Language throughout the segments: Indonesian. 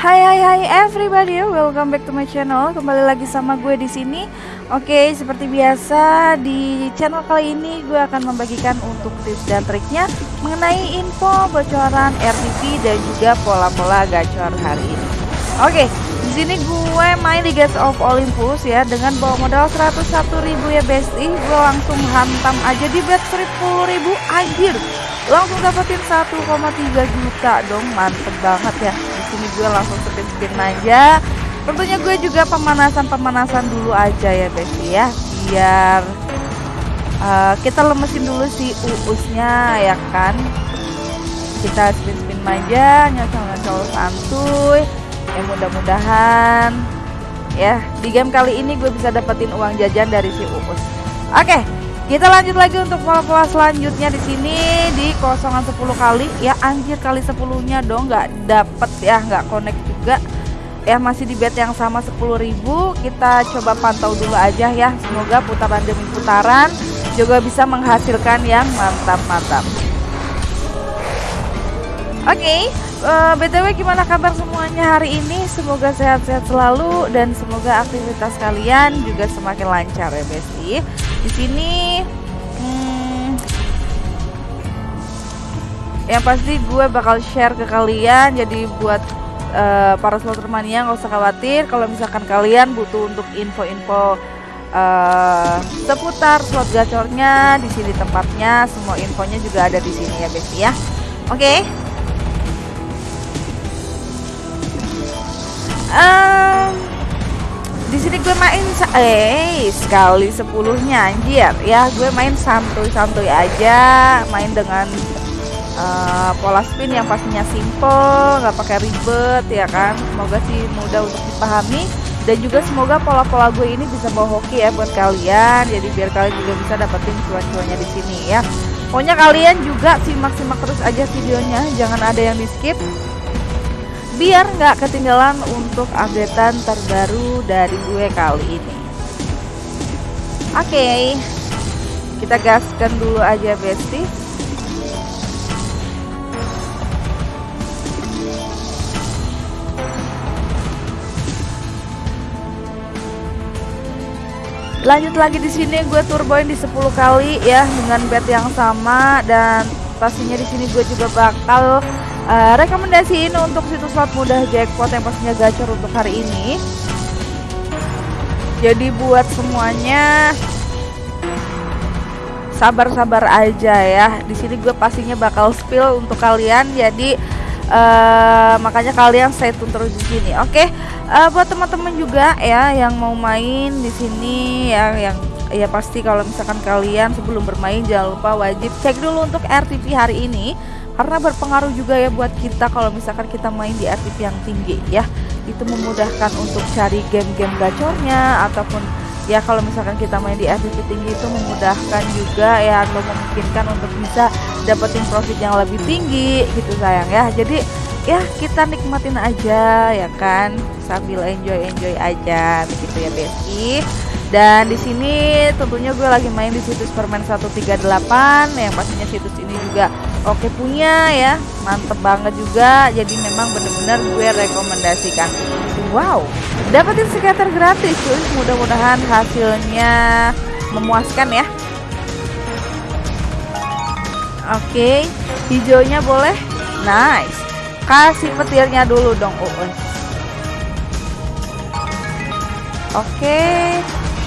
Hai hai hai everybody, welcome back to my channel. Kembali lagi sama gue di sini. Oke, seperti biasa di channel kali ini gue akan membagikan untuk tips dan triknya mengenai info bocoran RTP dan juga pola-pola gacor hari ini. Oke, di sini gue main di Gates of Olympus ya dengan bawa modal 101.000 ya bestie. Gue langsung hantam aja di bet 10.000 anjir. Langsung dapetin 1,3 juta dong, mantep banget ya sini gue langsung spin spin aja. Tentunya gue juga pemanasan pemanasan dulu aja ya Besti ya. Biar uh, kita lemesin dulu si uusnya ya kan? Kita spin spin aja nyocol nyocol santuy ya mudah-mudahan ya. Di game kali ini gue bisa dapetin uang jajan dari si uus. Oke okay. Kita lanjut lagi untuk pola-pola selanjutnya di sini di kosongan 10 kali. Ya anjir kali 10-nya dong nggak dapet ya nggak connect juga. Ya masih di bet yang sama 10.000 kita coba pantau dulu aja ya. Semoga putaran demi putaran juga bisa menghasilkan yang mantap-mantap. Oke, okay, uh, eh, btw gimana kabar semuanya hari ini? Semoga sehat-sehat selalu dan semoga aktivitas kalian juga semakin lancar ya, Besti. Di sini, hmm, yang pasti gue bakal share ke kalian. Jadi buat uh, para slotermania nggak usah khawatir kalau misalkan kalian butuh untuk info-info uh, seputar slot gacornya di sini tempatnya semua infonya juga ada di sini ya Besti ya oke okay. Gue main eh sekali sepuluhnya anjir. Ya gue main santuy-santuy aja main dengan uh, pola spin yang pastinya simple nggak pakai ribet ya kan? Semoga sih mudah untuk dipahami. Dan juga semoga pola-pola gue ini bisa bawa hoki ya buat kalian. Jadi biar kalian juga bisa dapetin cuan-cuannya di sini ya. Pokoknya kalian juga simak-simak terus aja videonya. Jangan ada yang di skip biar nggak ketinggalan untuk updatean terbaru dari gue kali ini. Oke okay, kita gaskan dulu aja bestie lanjut lagi di sini gue turboin di 10 kali ya dengan bet yang sama dan pastinya di sini gue juga bakal uh, rekomendasiin untuk situs slot mudah jackpot yang pastinya gacor untuk hari ini. Jadi buat semuanya sabar-sabar aja ya. Di sini gue pastinya bakal spill untuk kalian jadi uh, makanya kalian stay tune terus di sini oke? Okay? uh, eh, buat teman-teman juga ya yang mau main di sini ya yang ya pasti kalau misalkan kalian sebelum bermain jangan lupa wajib cek dulu untuk RTP hari ini karena berpengaruh juga ya buat kita kalau misalkan kita main di RTP yang tinggi ya. Itu memudahkan untuk cari game-game gacornya ataupun ya kalau misalkan kita main di RTP tinggi itu memudahkan juga ya atau memungkinkan untuk bisa dapetin profit yang lebih tinggi gitu sayang ya. Jadi ya kita nikmatin aja ya kan. Sambil enjoy enjoy aja begitu ya Besti. Dan di sini tentunya gue lagi main di situs permen 138 yang pastinya situs ini juga oke punya ya mantep banget juga. Jadi memang bener-bener gue rekomendasikan. Wow dapetin skater gratis cuy mudah-mudahan hasilnya memuaskan ya. Oke hijaunya boleh? Nice. Kasih petirnya dulu dong Uun. Oke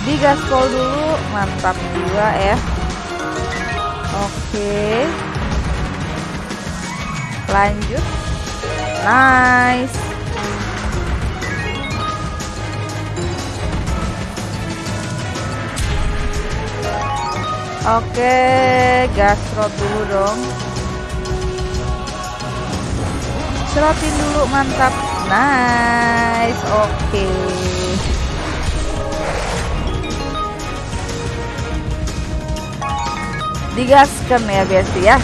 di gaspol dulu. Mantap juga ya. Oke lanjut. Nice. Oke gas dulu dong. Serotin dulu mantap. Nice oke. Digaskan ya biasa ya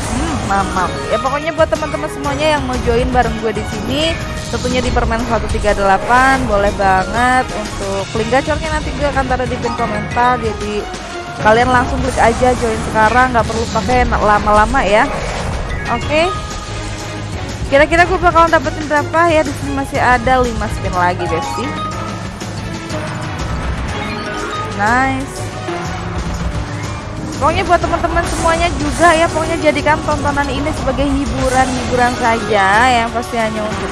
mamam ya pokoknya buat teman-teman semuanya yang mau join bareng gue di sini tentunya di permen 138 boleh banget untuk link gacornya nanti gue akan taruh di pin komentar jadi kalian langsung klik aja join sekarang nggak perlu pakai lama-lama ya oke? Kira-kira gue bakalan dapetin berapa ya? Di sini masih ada 5 spin lagi, Besti. Nice. Pokoknya buat teman-teman semuanya juga ya, pokoknya jadikan tontonan ini sebagai hiburan-hiburan saja yang pasti hanya untuk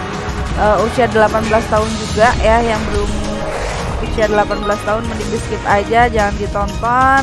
uh, usia 18 tahun juga ya yang belum usia 18 tahun mending di skip aja, jangan ditonton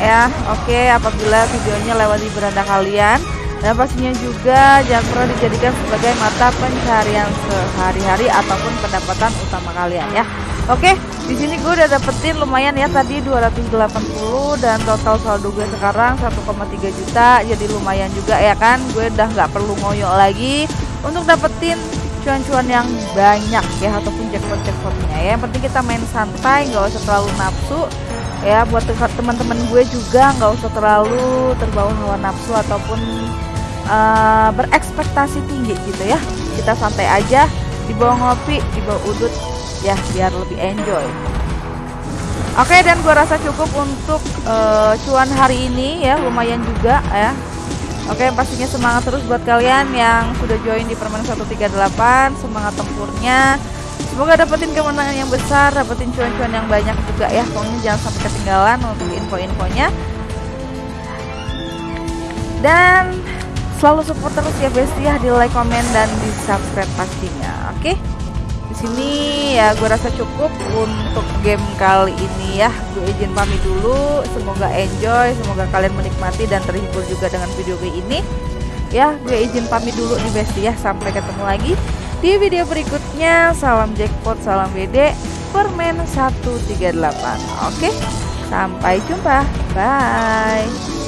ya. Oke, apabila videonya lewat di beranda kalian dan pastinya juga jangan pernah dijadikan sebagai mata pencarian sehari-hari ataupun pendapatan utama kalian ya. Oke, di sini gue udah dapetin lumayan ya tadi 280 dan total saldo gue sekarang 1,3 juta. Jadi lumayan juga ya kan. Gue udah nggak perlu ngoyo lagi untuk dapetin cuan-cuan yang banyak ya ataupun jackpot-jackpotnya ya. Yang penting kita main santai, nggak usah terlalu nafsu ya buat teman-teman gue juga nggak usah terlalu terbawa hawa nafsu ataupun uh, berekspektasi tinggi gitu ya kita santai aja dibawa ngopi dibawa udut ya biar lebih enjoy. Oke dan gua rasa cukup untuk uh, cuan hari ini ya lumayan juga ya. Oke pastinya semangat terus buat kalian yang sudah join di permainan 138 semangat tempurnya. Semoga dapetin kemenangan yang besar dapetin cuan-cuan yang banyak juga ya. Pokoknya jangan sampai ketinggalan untuk info-infonya. Dan selalu support terus ya besti ya di like, komen, dan di subscribe pastinya. Oke? okay? Sini ya gue rasa cukup untuk game kali ini ya. Gue izin pamit dulu semoga enjoy semoga kalian menikmati dan terhibur juga dengan video gue ini. Ya gue izin pamit dulu nih besti ya. Sampai ketemu lagi di video berikutnya. Salam jackpot salam WD permen 138 oke sampai jumpa. Bye